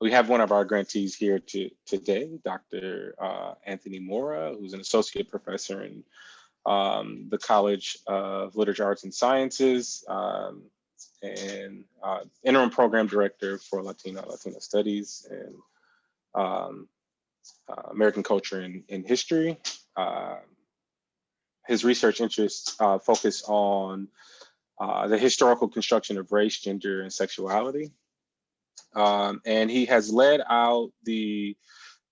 we have one of our grantees here to, today, Dr. Uh, Anthony Mora, who's an associate professor in um, the College of Literature, Arts, and Sciences, um, and uh, interim program director for Latino Latina Studies and um, uh, American Culture and, and History. Uh, his research interests uh, focus on uh, the historical construction of race, gender, and sexuality. Um, and he has led out the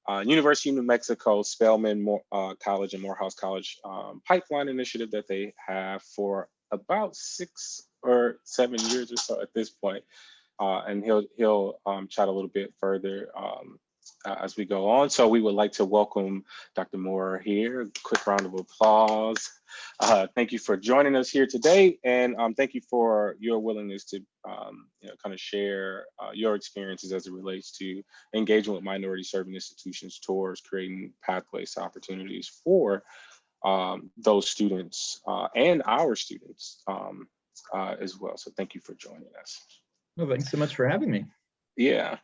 uh, University of New Mexico Spelman uh, College and Morehouse College um, pipeline initiative that they have for about six or seven years or so at this point. Uh, and he'll he'll um, chat a little bit further um, uh, as we go on. So we would like to welcome Dr. Mora here. Quick round of applause. Uh, thank you for joining us here today. And um, thank you for your willingness to um, you know, kind of share uh, your experiences as it relates to engaging with minority serving institutions towards creating pathways to opportunities for um, those students uh, and our students um, uh, as well. So thank you for joining us. Well, thanks so much for having me. Yeah.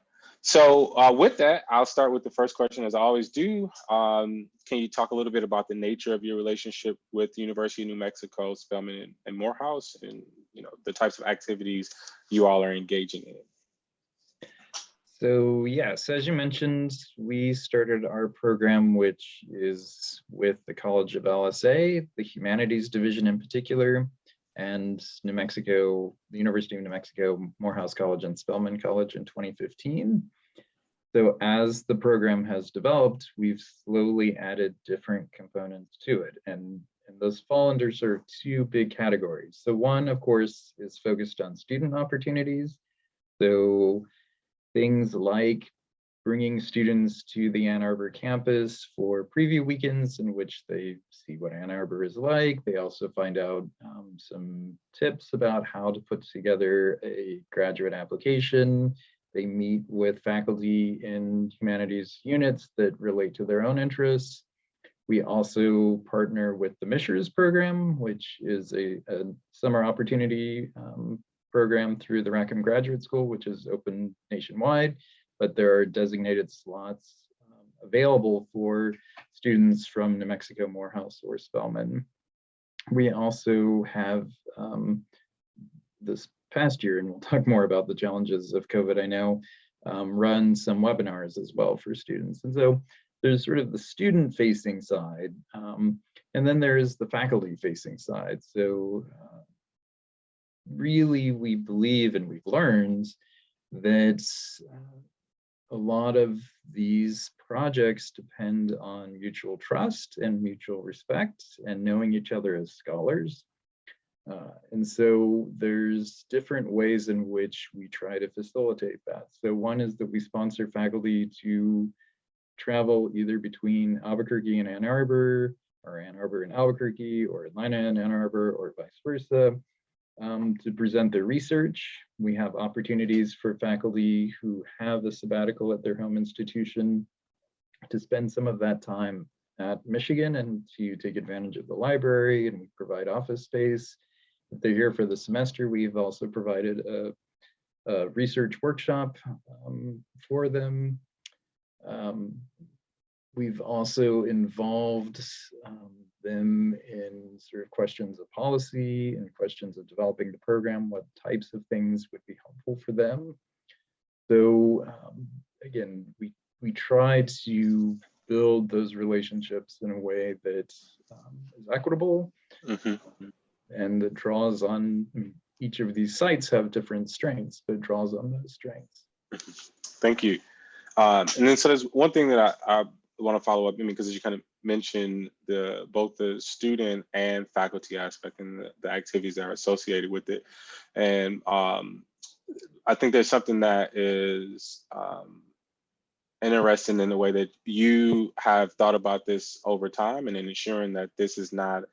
So uh, with that, I'll start with the first question as I always do. Um, can you talk a little bit about the nature of your relationship with the University of New Mexico, Spelman and, and Morehouse and you know the types of activities you all are engaging in? So yes, as you mentioned, we started our program, which is with the College of LSA, the Humanities Division in particular, and New Mexico, the University of New Mexico, Morehouse College and Spelman College in 2015. So as the program has developed, we've slowly added different components to it. And, and those fall under sort of two big categories. So one, of course, is focused on student opportunities. So things like bringing students to the Ann Arbor campus for preview weekends in which they see what Ann Arbor is like. They also find out um, some tips about how to put together a graduate application. They meet with faculty in humanities units that relate to their own interests. We also partner with the Mishers program, which is a, a summer opportunity um, program through the Rackham Graduate School, which is open nationwide but there are designated slots um, available for students from New Mexico, Morehouse, or Spelman. We also have um, this past year, and we'll talk more about the challenges of COVID, I know, um, run some webinars as well for students. And so there's sort of the student facing side, um, and then there's the faculty facing side. So uh, really we believe and we've learned that uh, a lot of these projects depend on mutual trust and mutual respect and knowing each other as scholars. Uh, and so there's different ways in which we try to facilitate that. So one is that we sponsor faculty to travel either between Albuquerque and Ann Arbor, or Ann Arbor and Albuquerque, or Atlanta and Ann Arbor, or vice versa um, to present their research. We have opportunities for faculty who have a sabbatical at their home institution to spend some of that time at Michigan and to take advantage of the library and provide office space. If they're here for the semester, we've also provided a, a research workshop um, for them. Um, we've also involved um, them in sort of questions of policy and questions of developing the program, what types of things would be helpful for them. So um, again, we, we try to build those relationships in a way that um, is equitable mm -hmm. and that draws on, I mean, each of these sites have different strengths, but draws on those strengths. Thank you. Um, and then so there's one thing that I, I want to follow up, I mean, because as you kind of mentioned the both the student and faculty aspect and the, the activities that are associated with it. And um, I think there's something that is um, interesting in the way that you have thought about this over time and in ensuring that this is not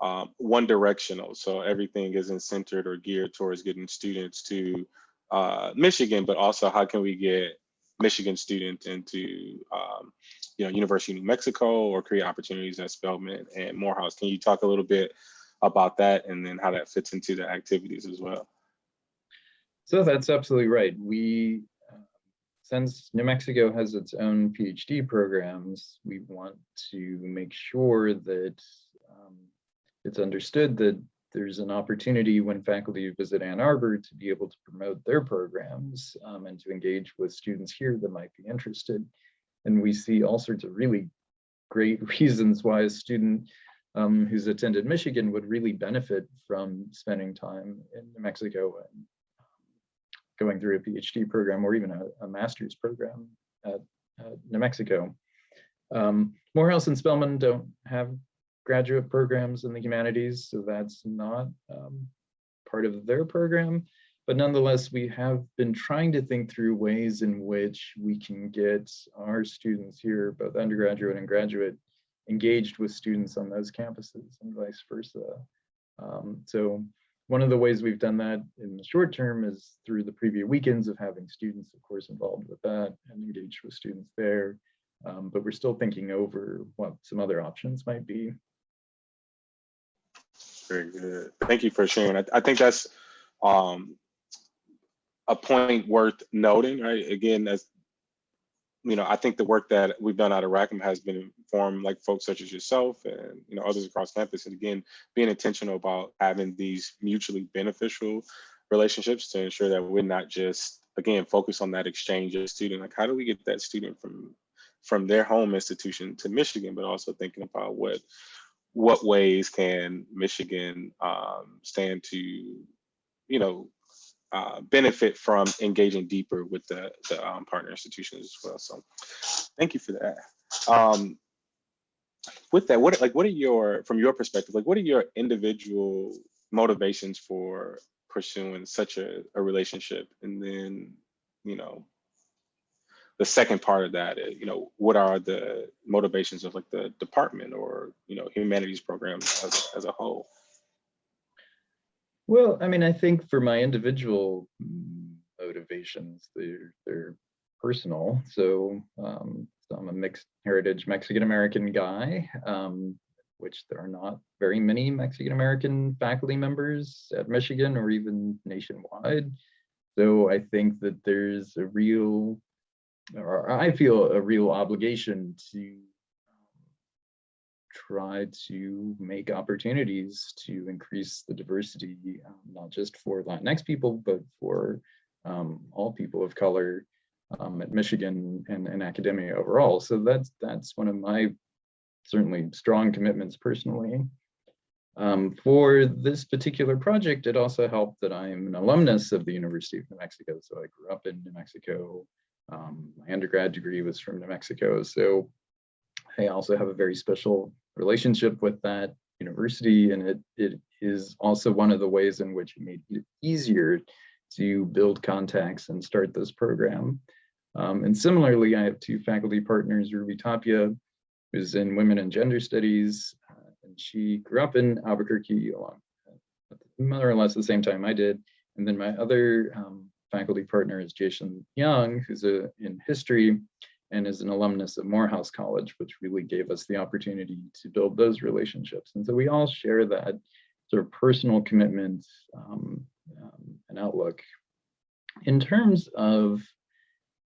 um, one directional. So everything isn't centered or geared towards getting students to uh, Michigan, but also how can we get Michigan students into um, you know, University of New Mexico or create opportunities at Spelman and Morehouse. Can you talk a little bit about that and then how that fits into the activities as well? So that's absolutely right. We, uh, since New Mexico has its own PhD programs, we want to make sure that um, it's understood that there's an opportunity when faculty visit Ann Arbor to be able to promote their programs um, and to engage with students here that might be interested. And we see all sorts of really great reasons why a student um, who's attended Michigan would really benefit from spending time in New Mexico and going through a PhD program or even a, a master's program at, at New Mexico. Um, Morehouse and Spelman don't have graduate programs in the humanities, so that's not um, part of their program. But nonetheless, we have been trying to think through ways in which we can get our students here, both undergraduate and graduate, engaged with students on those campuses and vice versa. Um, so one of the ways we've done that in the short term is through the preview weekends of having students, of course, involved with that and engaged with students there. Um, but we're still thinking over what some other options might be. Very good. Thank you for sharing. I, I think that's um, a point worth noting, right? Again, as you know, I think the work that we've done out of Rackham has been informed like folks such as yourself and you know others across campus. And again, being intentional about having these mutually beneficial relationships to ensure that we're not just again focused on that exchange of student. Like, how do we get that student from from their home institution to Michigan, but also thinking about what what ways can Michigan um, stand to, you know, uh, benefit from engaging deeper with the, the um, partner institutions as well. So thank you for that. Um, with that, what like what are your, from your perspective, like what are your individual motivations for pursuing such a, a relationship? And then, you know, the second part of that, is, you know, what are the motivations of like the department or, you know, humanities programs as, as a whole? Well, I mean, I think for my individual motivations, they're, they're personal. So, um, so I'm a mixed heritage Mexican-American guy, um, which there are not very many Mexican-American faculty members at Michigan or even nationwide. So I think that there's a real or I feel a real obligation to try to make opportunities to increase the diversity, um, not just for Latinx people, but for um, all people of color um, at Michigan and, and academia overall. So that's that's one of my certainly strong commitments personally. Um, for this particular project, it also helped that I'm an alumnus of the University of New Mexico. So I grew up in New Mexico, um, my undergrad degree was from New Mexico, so I also have a very special relationship with that university, and it, it is also one of the ways in which it made it easier to build contacts and start this program. Um, and similarly, I have two faculty partners, Ruby Tapia, who's in women and gender studies, uh, and she grew up in Albuquerque along more or less the same time I did. And then my other um, faculty partner is Jason Young, who's a, in history and is an alumnus of Morehouse College, which really gave us the opportunity to build those relationships. And so we all share that sort of personal commitment um, um, and outlook. In terms of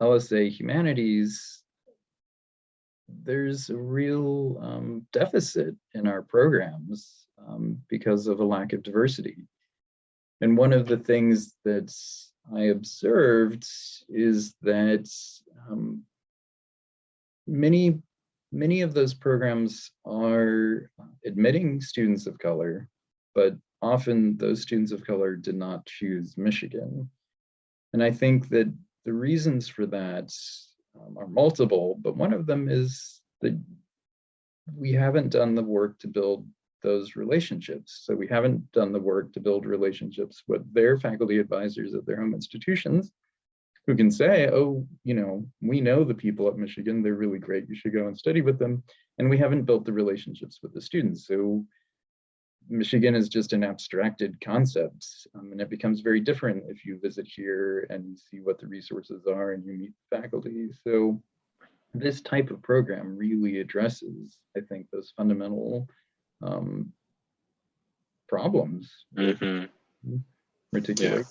LSA humanities, there's a real um, deficit in our programs um, because of a lack of diversity. And one of the things that I observed is that um, many, many of those programs are admitting students of color, but often those students of color did not choose Michigan. And I think that the reasons for that um, are multiple, but one of them is that we haven't done the work to build those relationships. So we haven't done the work to build relationships with their faculty advisors at their home institutions who can say, oh, you know, we know the people at Michigan, they're really great, you should go and study with them. And we haven't built the relationships with the students. So Michigan is just an abstracted concept um, and it becomes very different if you visit here and you see what the resources are and you meet faculty. So this type of program really addresses, I think, those fundamental um, problems. Mhm. Particularly.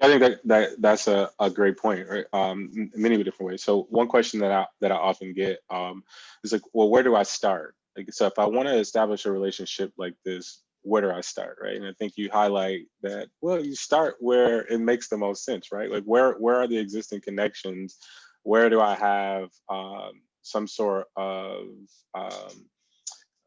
I think that, that that's a, a great point, right? Um, many different ways. So one question that I that I often get um, is like, well, where do I start? Like, so if I want to establish a relationship like this, where do I start, right? And I think you highlight that. Well, you start where it makes the most sense, right? Like, where where are the existing connections? Where do I have um, some sort of um,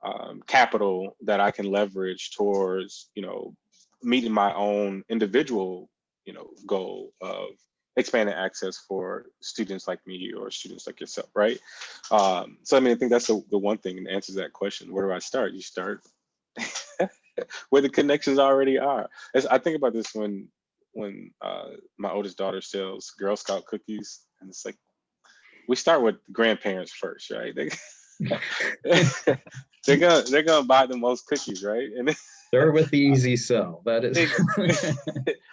um, capital that I can leverage towards, you know, meeting my own individual you know, goal of expanding access for students like me or students like yourself, right? Um, so I mean, I think that's the, the one thing and answers that question. Where do I start? You start where the connections already are. As I think about this when when uh, my oldest daughter sells Girl Scout cookies, and it's like we start with grandparents first, right? They, they're gonna they're gonna buy the most cookies, right? And Start with the easy sell. That is.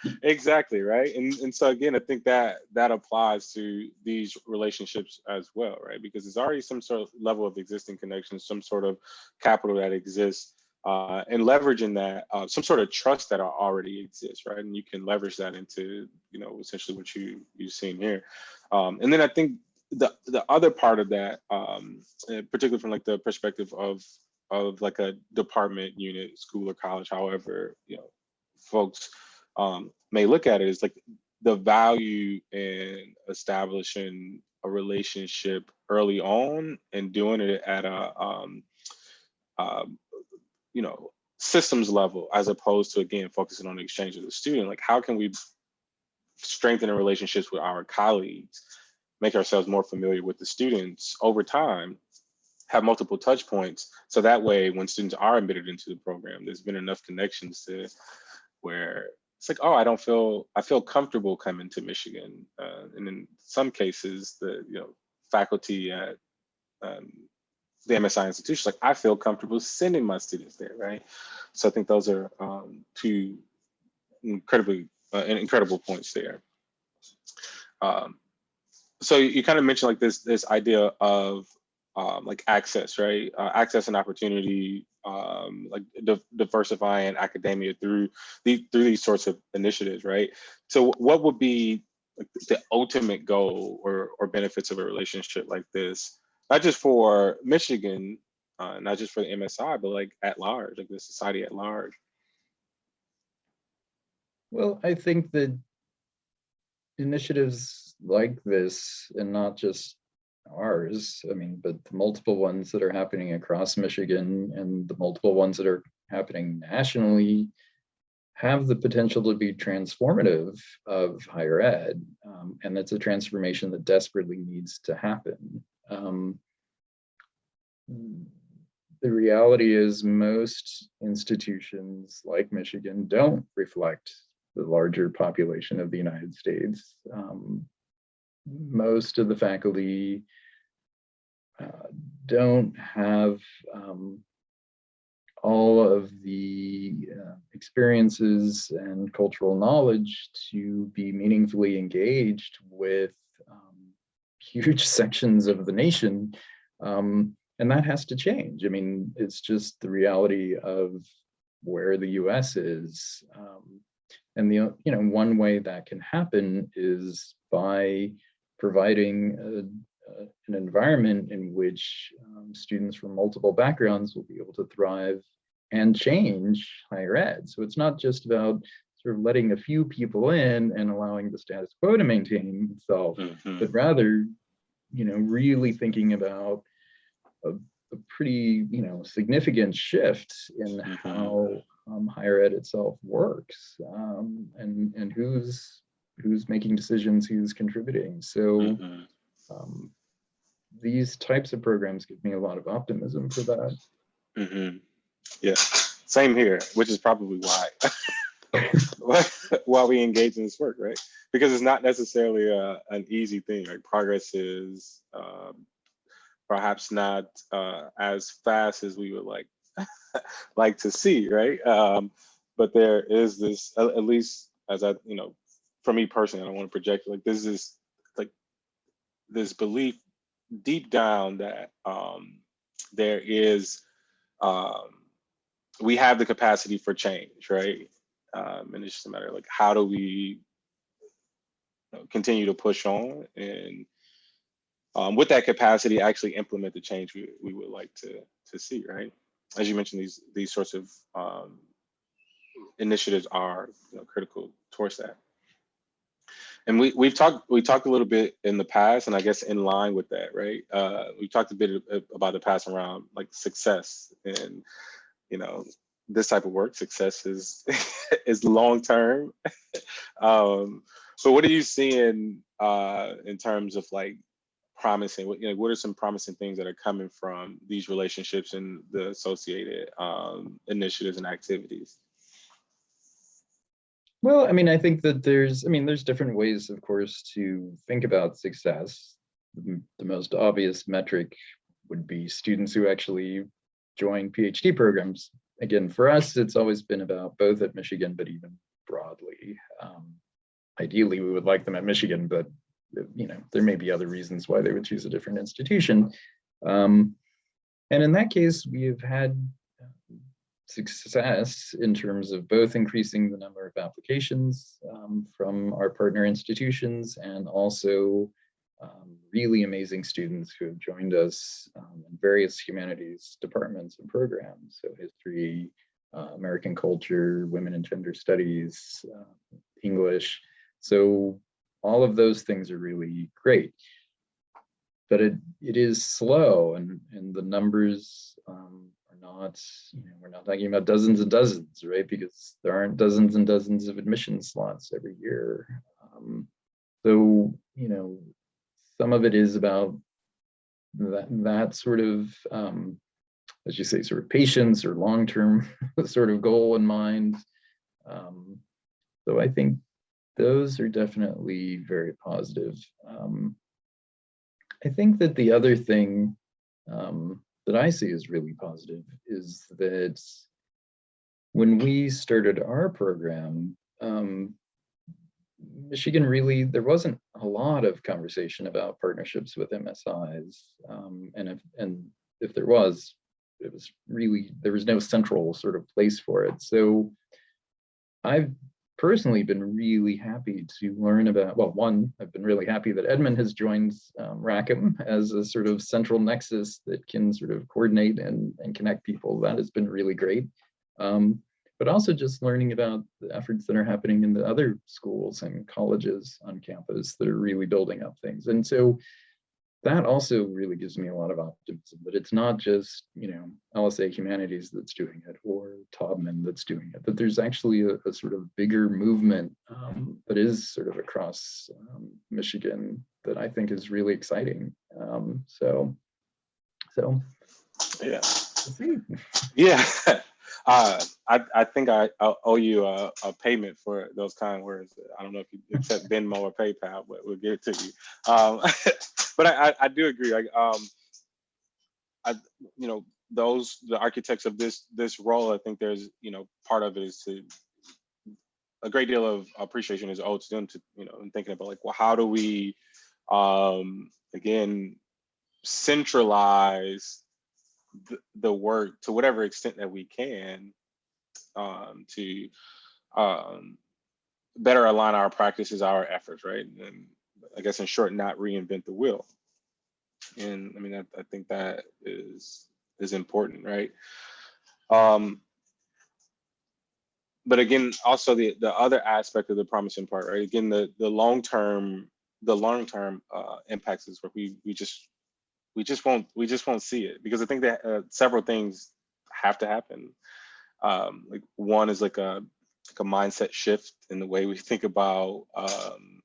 exactly right and and so again i think that that applies to these relationships as well right because there's already some sort of level of existing connections some sort of capital that exists uh, and leveraging that uh, some sort of trust that already exists right and you can leverage that into you know essentially what you you've seen here um, and then i think the the other part of that um, particularly from like the perspective of of like a department unit school or college however you know folks um, may look at it is like the value in establishing a relationship early on and doing it at a um, um, you know systems level as opposed to again focusing on the exchange of the student. Like how can we strengthen the relationships with our colleagues make ourselves more familiar with the students over time have multiple touch points so that way when students are admitted into the program there's been enough connections to where it's like, oh, I don't feel, I feel comfortable coming to Michigan. Uh, and in some cases, the you know faculty at um, the MSI institutions, like I feel comfortable sending my students there, right? So I think those are um, two incredibly uh, incredible points there. Um, so you kind of mentioned like this this idea of um, like access, right? Uh, access and opportunity um, like di diversifying academia through these through these sorts of initiatives, right? So what would be the ultimate goal or or benefits of a relationship like this, not just for Michigan, uh, not just for the MSI, but like at large, like the society at large? Well, I think that initiatives like this, and not just ours, I mean, but the multiple ones that are happening across Michigan and the multiple ones that are happening nationally have the potential to be transformative of higher ed. Um, and that's a transformation that desperately needs to happen. Um, the reality is most institutions like Michigan don't reflect the larger population of the United States. Um, most of the faculty don't have um, all of the uh, experiences and cultural knowledge to be meaningfully engaged with um, huge sections of the nation. Um, and that has to change. I mean, it's just the reality of where the US is. Um, and the you know one way that can happen is by providing a, an environment in which um, students from multiple backgrounds will be able to thrive and change higher ed. So it's not just about sort of letting a few people in and allowing the status quo to maintain itself, mm -hmm. but rather, you know, really thinking about a, a pretty, you know, significant shift in mm -hmm. how um, higher ed itself works um, and, and who's who's making decisions, who's contributing. So mm -hmm. um, these types of programs give me a lot of optimism for that. Mm -hmm. Yeah, same here, which is probably why why we engage in this work, right? Because it's not necessarily a, an easy thing. Like progress is um, perhaps not uh, as fast as we would like like to see, right? Um, but there is this, at least as I, you know, for me personally, I don't want to project like this is like this belief deep down that um, there is um, we have the capacity for change, right? Um, and it's just a matter of like how do we continue to push on and um, with that capacity, actually implement the change we, we would like to to see, right? As you mentioned, these these sorts of um, initiatives are you know, critical towards that. And we we've talked we talked a little bit in the past, and I guess in line with that, right? Uh, we talked a bit about the past around like success, and you know, this type of work, success is is long term. um, so, what are you seeing uh, in terms of like promising? What you know, what are some promising things that are coming from these relationships and the associated um, initiatives and activities? Well, I mean, I think that there's, I mean, there's different ways, of course, to think about success. The most obvious metric would be students who actually join PhD programs. Again, for us, it's always been about both at Michigan, but even broadly. Um, ideally, we would like them at Michigan, but you know, there may be other reasons why they would choose a different institution. Um, and in that case, we have had success in terms of both increasing the number of applications um, from our partner institutions and also um, really amazing students who have joined us um, in various humanities departments and programs. So history, uh, American culture, women and gender studies, uh, English. So all of those things are really great. But it, it is slow and, and the numbers um, not, you know, we're not talking about dozens and dozens, right? Because there aren't dozens and dozens of admission slots every year. Um, so, you know, some of it is about that, that sort of, um, as you say, sort of patience or long-term sort of goal in mind. Um, so I think those are definitely very positive. Um, I think that the other thing um, that I see is really positive is that when we started our program, um, Michigan really, there wasn't a lot of conversation about partnerships with MSIs. Um, and, if, and if there was, it was really, there was no central sort of place for it. So I've personally been really happy to learn about, well, one, I've been really happy that Edmund has joined um, Rackham as a sort of central nexus that can sort of coordinate and, and connect people. That has been really great. Um, but also just learning about the efforts that are happening in the other schools and colleges on campus that are really building up things. And so that also really gives me a lot of optimism that it's not just, you know, LSA Humanities that's doing it or Taubman that's doing it, that there's actually a, a sort of bigger movement um, that is sort of across um, Michigan that I think is really exciting. Um, so, so. Yeah. Yeah. Uh, I, I think I, I owe you a, a, payment for those kind words. I don't know if you accept Venmo or PayPal, but we'll give it to you. Um, but I, I, I, do agree. Like, um, I, you know, those the architects of this this role. I think there's, you know, part of it is to a great deal of appreciation is owed to them to, you know, and thinking about like, well, how do we, um, again, centralize the, work to whatever extent that we can um, to um, better align our practices, our efforts, right? And I guess in short, not reinvent the wheel. And I mean, I, I think that is is important, right? Um, but again, also the the other aspect of the promising part, right? Again, the the long term the long term uh, impacts is where we we just we just won't we just won't see it because I think that uh, several things have to happen. Um, like one is like a like a mindset shift in the way we think about um,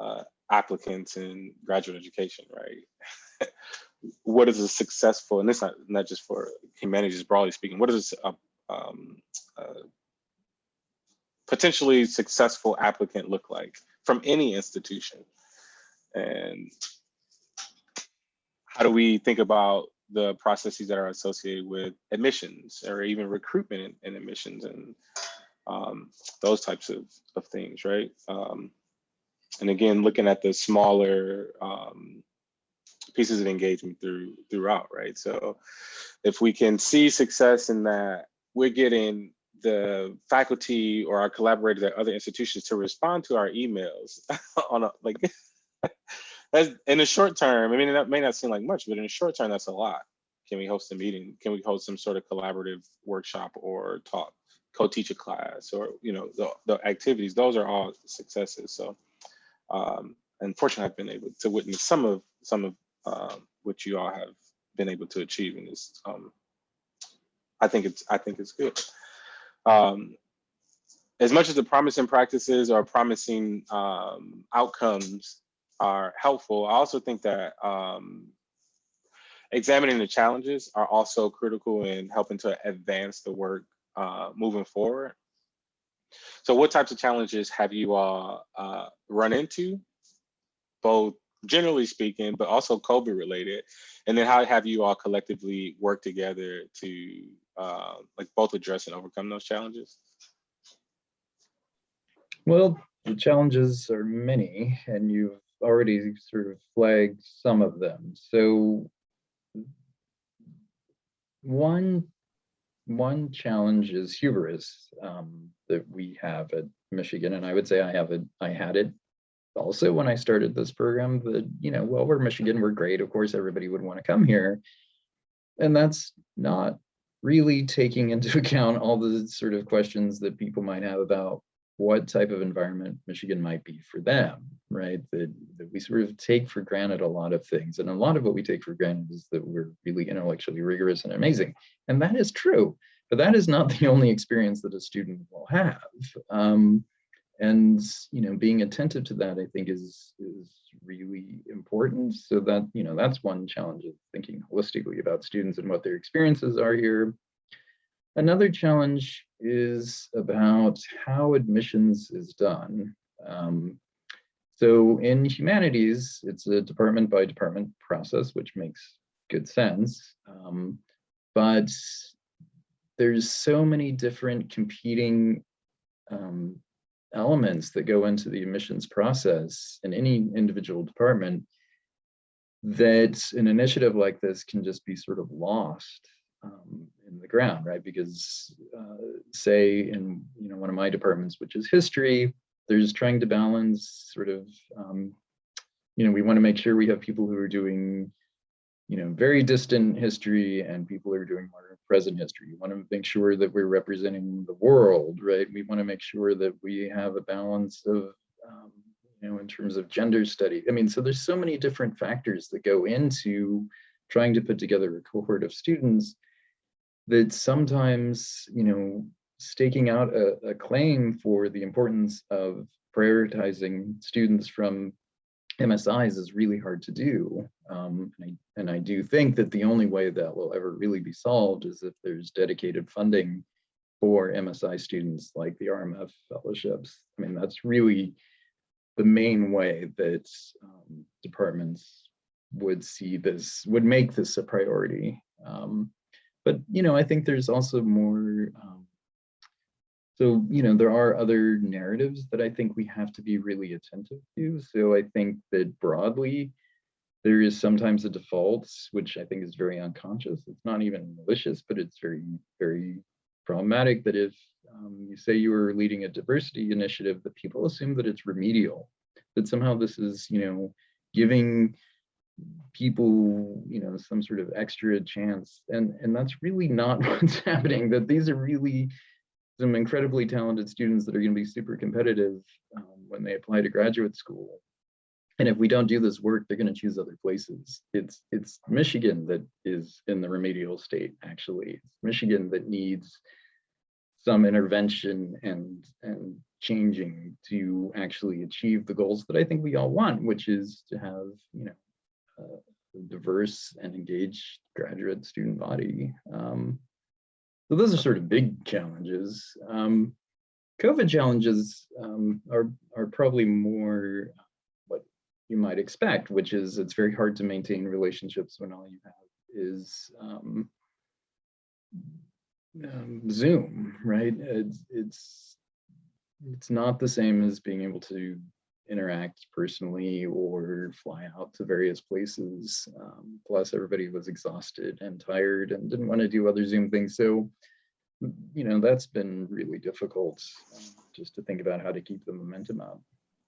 uh, applicants in graduate education, right? what is a successful, and this not not just for humanities broadly speaking, what is a um, uh, potentially successful applicant look like from any institution? And how do we think about the processes that are associated with admissions or even recruitment and, admissions and um, those types of, of things, right? Um, and again, looking at the smaller um, pieces of engagement through throughout, right? So if we can see success in that, we're getting the faculty or our collaborators at other institutions to respond to our emails on a like that's in the short term. I mean, that may not seem like much, but in the short term, that's a lot. Can we host a meeting? Can we host some sort of collaborative workshop or talk, co-teach a class, or you know, the, the activities? Those are all successes. So, um, unfortunately, I've been able to witness some of some of um, what you all have been able to achieve in this. Um, I think it's I think it's good. Um, as much as the promising practices or promising um, outcomes are helpful, I also think that um, examining the challenges are also critical in helping to advance the work uh, moving forward. So what types of challenges have you all uh, run into, both generally speaking, but also COVID related? And then how have you all collectively worked together to uh, like both address and overcome those challenges? Well, the challenges are many, and you've already sort of flagged some of them. So one one challenge is hubris um, that we have at Michigan, and I would say I have it. I had it also when I started this program. That you know, well, we're Michigan, we're great. Of course, everybody would want to come here, and that's not really taking into account all the sort of questions that people might have about what type of environment Michigan might be for them, right? That, that we sort of take for granted a lot of things. And a lot of what we take for granted is that we're really intellectually rigorous and amazing. And that is true, but that is not the only experience that a student will have. Um, and you know, being attentive to that, I think is, is really important. So that, you know, that's one challenge of thinking holistically about students and what their experiences are here. Another challenge is about how admissions is done. Um, so in humanities, it's a department by department process, which makes good sense. Um, but there's so many different competing um, elements that go into the admissions process in any individual department that an initiative like this can just be sort of lost the ground, right? Because uh, say in you know one of my departments, which is history, there's trying to balance sort of um, you know we want to make sure we have people who are doing you know very distant history and people who are doing more present history. You want to make sure that we're representing the world, right? We want to make sure that we have a balance of um, you know in terms of gender study. I mean, so there's so many different factors that go into trying to put together a cohort of students that sometimes, you know, staking out a, a claim for the importance of prioritizing students from MSIs is really hard to do. Um, and, I, and I do think that the only way that will ever really be solved is if there's dedicated funding for MSI students like the RMF fellowships. I mean, that's really the main way that um, departments would see this, would make this a priority. Um, but you know, I think there's also more. Um, so you know, there are other narratives that I think we have to be really attentive to. So I think that broadly, there is sometimes a default, which I think is very unconscious. It's not even malicious, but it's very, very problematic that if um, you say you are leading a diversity initiative, that people assume that it's remedial, that somehow this is, you know, giving people, you know, some sort of extra chance. And, and that's really not what's happening, that these are really some incredibly talented students that are gonna be super competitive um, when they apply to graduate school. And if we don't do this work, they're gonna choose other places. It's, it's Michigan that is in the remedial state, actually. It's Michigan that needs some intervention and, and changing to actually achieve the goals that I think we all want, which is to have, you know, uh, diverse and engaged graduate student body. Um, so those are sort of big challenges. Um, COVID challenges um, are, are probably more what you might expect, which is it's very hard to maintain relationships when all you have is um, um, Zoom, right? It's, it's, it's not the same as being able to interact personally or fly out to various places. Um, plus everybody was exhausted and tired and didn't want to do other Zoom things. So you know, that's been really difficult um, just to think about how to keep the momentum up.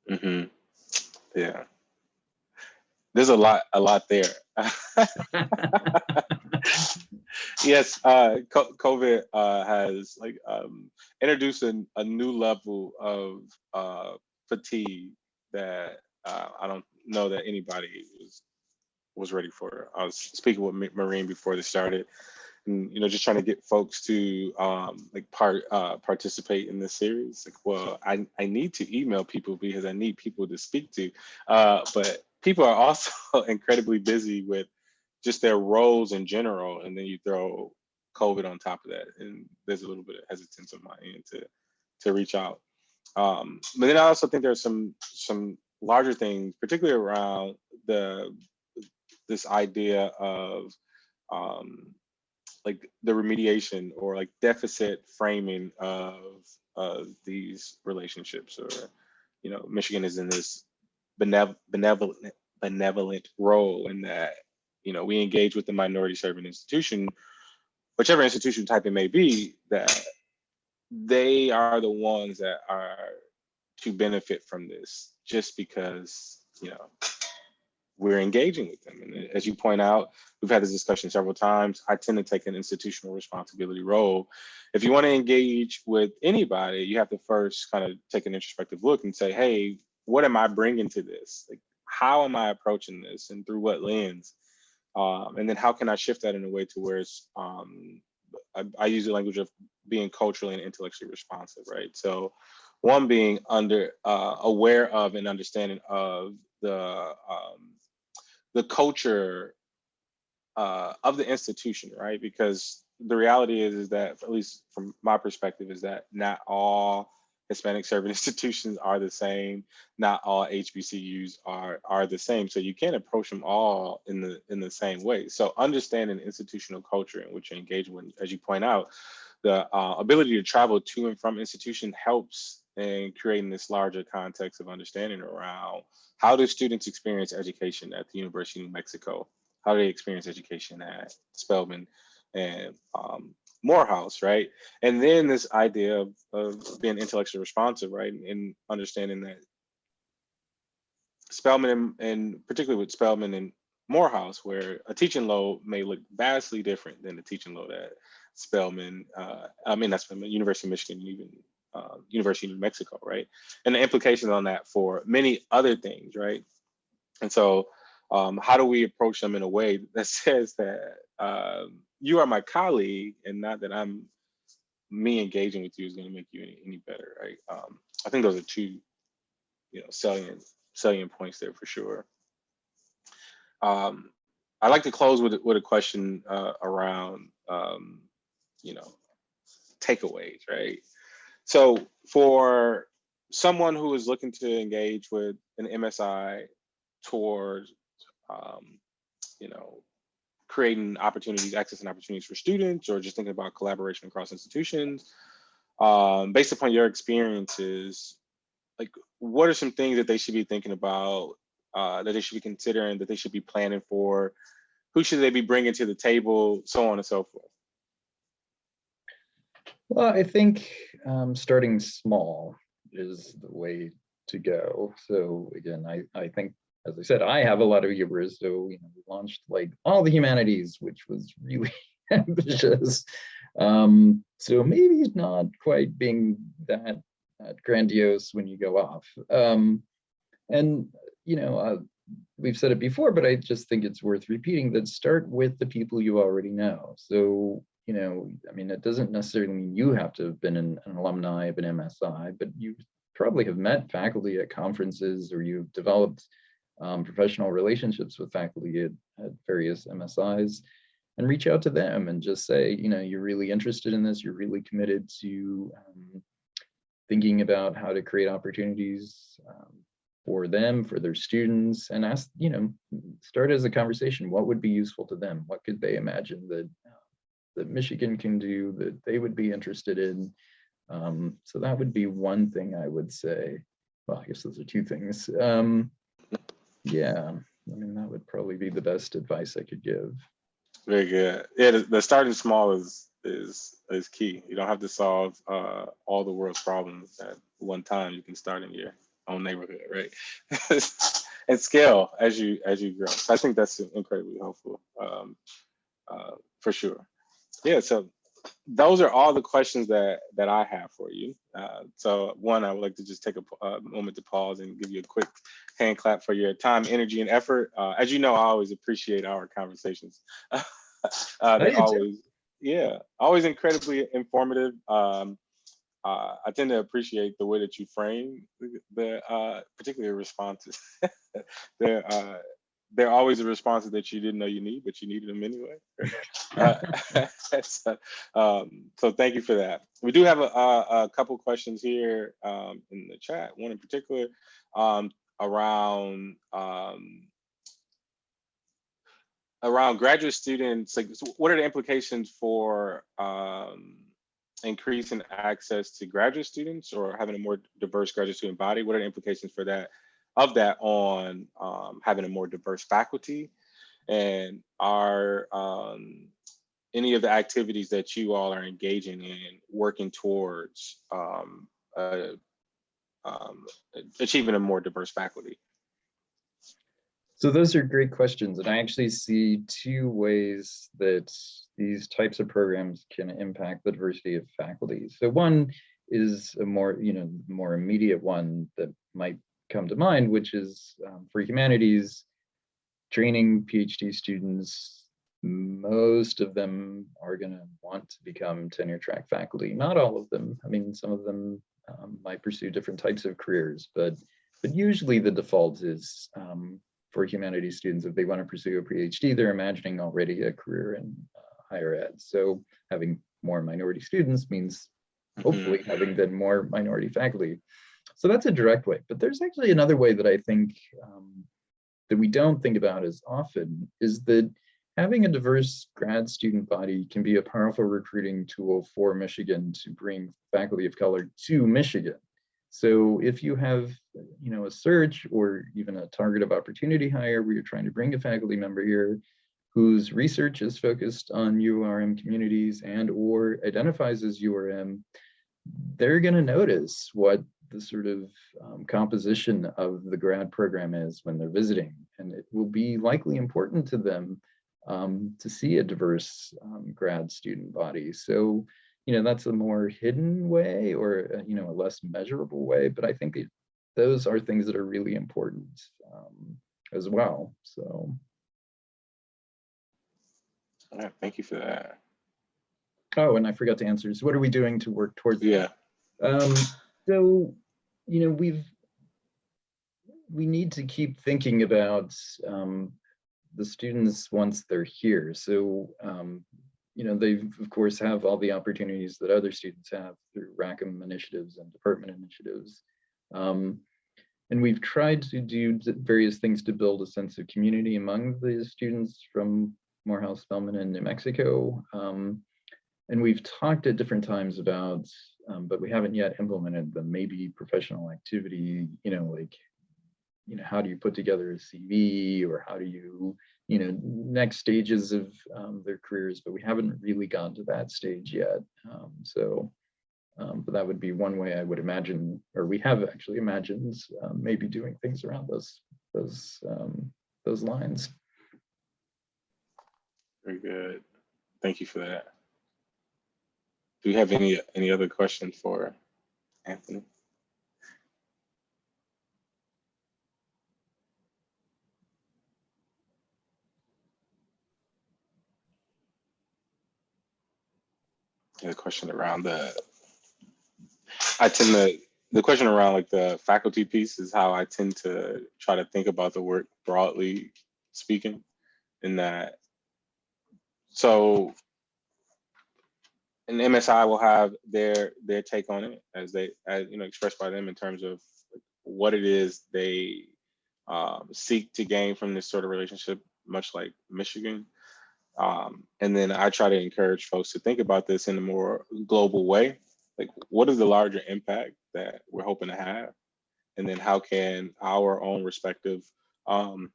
hmm Yeah. There's a lot, a lot there. yes, uh, COVID uh, has like um, introduced a, a new level of uh, fatigue that uh, I don't know that anybody was was ready for. I was speaking with Marine before this started, and you know, just trying to get folks to um, like part uh, participate in this series. Like, well, I I need to email people because I need people to speak to, uh, but people are also incredibly busy with just their roles in general, and then you throw COVID on top of that, and there's a little bit of hesitance on my end to to reach out. Um, but then I also think there's some some larger things, particularly around the this idea of um, like the remediation or like deficit framing of of these relationships, or you know, Michigan is in this benev- benevolent benevolent role in that you know we engage with the minority serving institution, whichever institution type it may be, that they are the ones that are to benefit from this just because you know we're engaging with them. And as you point out we've had this discussion several times. I tend to take an institutional responsibility role. If you want to engage with anybody you have to first kind of take an introspective look and say hey what am i bringing to this? Like how am i approaching this and through what lens? Um, and then how can i shift that in a way to where it's um, I, I use the language of being culturally and intellectually responsive right so one being under uh, aware of and understanding of the um, the culture uh, of the institution, right? Because the reality is, is that at least from my perspective, is that not all Hispanic serving institutions are the same. Not all HBCUs are are the same. So you can't approach them all in the in the same way. So understanding institutional culture in which you engage with, as you point out, the uh, ability to travel to and from institution helps in creating this larger context of understanding around how do students experience education at the University of New Mexico? How do they experience education at Spelman and um, Morehouse, right? And then this idea of, of being intellectually responsive, right? And understanding that Spelman and, and particularly with Spelman and Morehouse, where a teaching load may look vastly different than the teaching load at Spelman, uh, I mean, that's Spelman, University of Michigan, even uh, University of New Mexico, right? And the implications on that for many other things, right? And so, um, how do we approach them in a way that says that um, you are my colleague, and not that I'm me engaging with you is going to make you any, any better, right? Um, I think those are two, you know, salient salient points there for sure. Um, I'd like to close with with a question uh, around, um, you know, takeaways, right? So for someone who is looking to engage with an MSI towards, um, you know, creating opportunities, access and opportunities for students, or just thinking about collaboration across institutions, um, based upon your experiences, like what are some things that they should be thinking about, uh, that they should be considering, that they should be planning for? Who should they be bringing to the table, so on and so forth? Well, I think um, starting small is the way to go. So again, I, I think, as I said, I have a lot of hubris. So, you know, we launched like all the humanities, which was really ambitious. Um, so maybe not quite being that, that grandiose when you go off. Um, and, you know, uh, we've said it before, but I just think it's worth repeating that start with the people you already know. So you know, I mean, it doesn't necessarily mean you have to have been an, an, alumni of an MSI, but you probably have met faculty at conferences or you've developed um, professional relationships with faculty at, at, various MSIs and reach out to them and just say, you know, you're really interested in this, you're really committed to um, thinking about how to create opportunities um, for them, for their students, and ask, you know, start as a conversation. What would be useful to them? What could they imagine that that Michigan can do that they would be interested in. Um, so that would be one thing I would say. Well, I guess those are two things. Um, yeah, I mean, that would probably be the best advice I could give. Very good. Yeah, the, starting small is is is key. You don't have to solve uh, all the world's problems at one time. You can start in your own neighborhood, right? and scale as you as you grow. I think that's incredibly helpful um, uh, for sure. Yeah. So those are all the questions that that I have for you. Uh, so one, I would like to just take a, a, moment to pause and give you a quick hand clap for your time, energy, and effort. Uh, as you know, I always appreciate our conversations. uh, they always, yeah, always incredibly informative. Um, uh, I tend to appreciate the way that you frame the, the uh, particular responses. uh, they're always the responses that you didn't know you need, but you needed them anyway. uh, so, um, so, thank you for that. We do have a, a, a couple questions here um, in the chat. One in particular um, around um, around graduate students. Like, so what are the implications for um, increasing access to graduate students or having a more diverse graduate student body? What are the implications for that of that on um, having a more diverse faculty? And are um, any of the activities that you all are engaging in working towards um, uh, um, achieving a more diverse faculty? So those are great questions. And I actually see two ways that these types of programs can impact the diversity of faculty. So one is a more, you know, more immediate one that might come to mind, which is um, for humanities, training PhD students, most of them are going to want to become tenure track faculty. Not all of them. I mean, some of them um, might pursue different types of careers, but but usually the default is um, for humanities students, if they want to pursue a PhD, they're imagining already a career in uh, higher ed. So having more minority students means hopefully Mm-hmm. having then more minority faculty. So that's a direct way, but there's actually another way that I think um, that we don't think about as often is that having a diverse grad student body can be a powerful recruiting tool for Michigan to bring faculty of color to Michigan. So if you have, you know, a search or even a target of opportunity hire where you're trying to bring a faculty member here whose research is focused on URM communities and or identifies as URM, they're going to notice what the sort of um, composition of the grad program is when they're visiting. And it will be likely important to them um, to see a diverse um, grad student body. So, you know, that's a more hidden way or, uh, you know, a less measurable way, but I think it, those are things that are really important um, as well. So. All right, thank you for that. Oh, and I forgot to answer. So what are we doing to work towards Yeah. Um, so, you know, we've, we need to keep thinking about um, the students once they're here. So, um, you know, they of course have all the opportunities that other students have through Rackham initiatives and department initiatives. Um, and we've tried to do various things to build a sense of community among the students from Morehouse, Spelman, and New Mexico. Um, and we've talked at different times about, um, but we haven't yet implemented the maybe professional activity, you know, like, you know, how do you put together a CV or how do you, you know, next stages of um, their careers, but we haven't really gotten to that stage yet. Um, so, um, but that would be one way I would imagine, or we have actually imagined um, maybe doing things around those, those, um, those lines. Very good. Thank you for that. Do you have any any other questions for Anthony? The question around the, I tend to, the question around like the faculty piece is how I tend to try to think about the work broadly speaking in that. So and MSI will have their their take on it as they as you know expressed by them in terms of what it is they um, seek to gain from this sort of relationship, much like Michigan. Um, and then I try to encourage folks to think about this in a more global way. Like, what is the larger impact that we're hoping to have? And then how can our own respective um,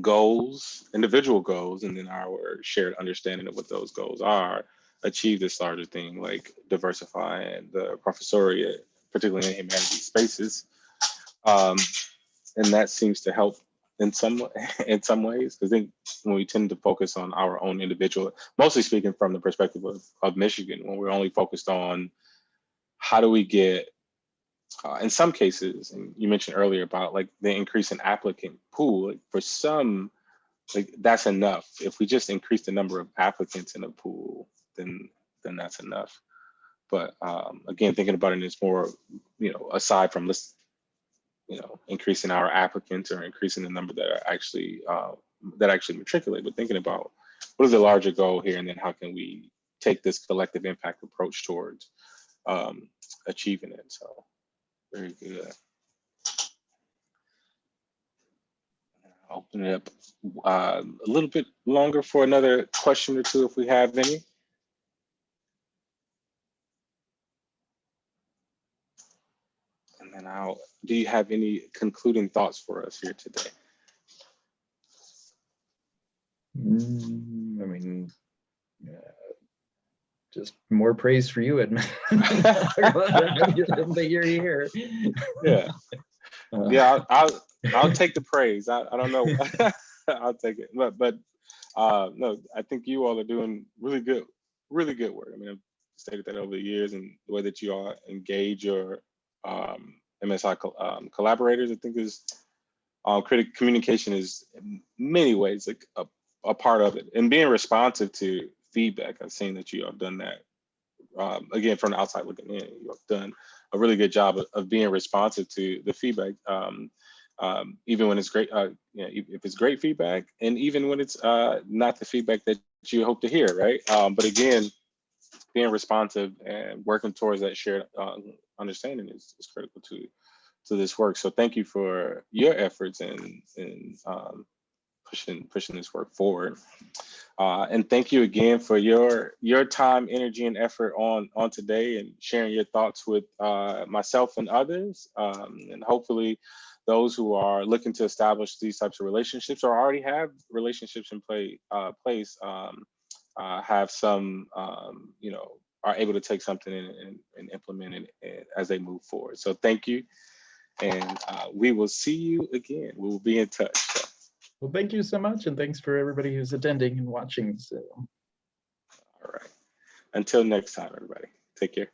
goals, individual goals, and then our shared understanding of what those goals are achieve this larger thing like diversifying the professoriate, particularly in humanities spaces. Um, and that seems to help in some in some ways because I think when we tend to focus on our own individual, mostly speaking from the perspective of, of Michigan, when we're only focused on how do we get uh, in some cases, and you mentioned earlier about like the increase in applicant pool, like for some, like that's enough. If we just increase the number of applicants in a pool, then then that's enough. But um, again, thinking about it is more, you know, aside from this, you know, increasing our applicants or increasing the number that are actually uh, that actually matriculate, but thinking about what is the larger goal here, and then how can we take this collective impact approach towards um, achieving it. So very good. I'll Open it up uh, a little bit longer for another question or two if we have any. And I'll, do you have any concluding thoughts for us here today? Mm, I mean, uh, just more praise for you, Edmund. that you're here. Yeah, Uh, yeah, I'll, I'll, I'll take the praise. I, I don't know. I'll take it. But, but, uh, no, I think you all are doing really good, really good work. I mean, I've stated that over the years and the way that you all engage your, um, MSI um, collaborators, I think is, um, critic communication is in many ways like a, a part of it and being responsive to feedback. I've seen that you have done that. Um, again, from the outside looking in, you have done a really good job of, of being responsive to the feedback. Um, um, even when it's great, uh, you know, if it's great feedback, and even when it's uh, not the feedback that you hope to hear, right? Um, but again, being responsive and working towards that shared understanding is, is critical to to this work. So thank you for your efforts in in um, pushing pushing this work forward. Uh, and thank you again for your your time, energy, and effort on on today and sharing your thoughts with uh, myself and others. Um, and hopefully, those who are looking to establish these types of relationships or already have relationships in play uh, place um, uh, have some um, you know are able to take something and, and, and implement it as they move forward. So thank you, and uh, we will see you again. We will be in touch. So, Well, thank you so much, and thanks for everybody who's attending and watching. So. all right. Until next time, everybody. Take care.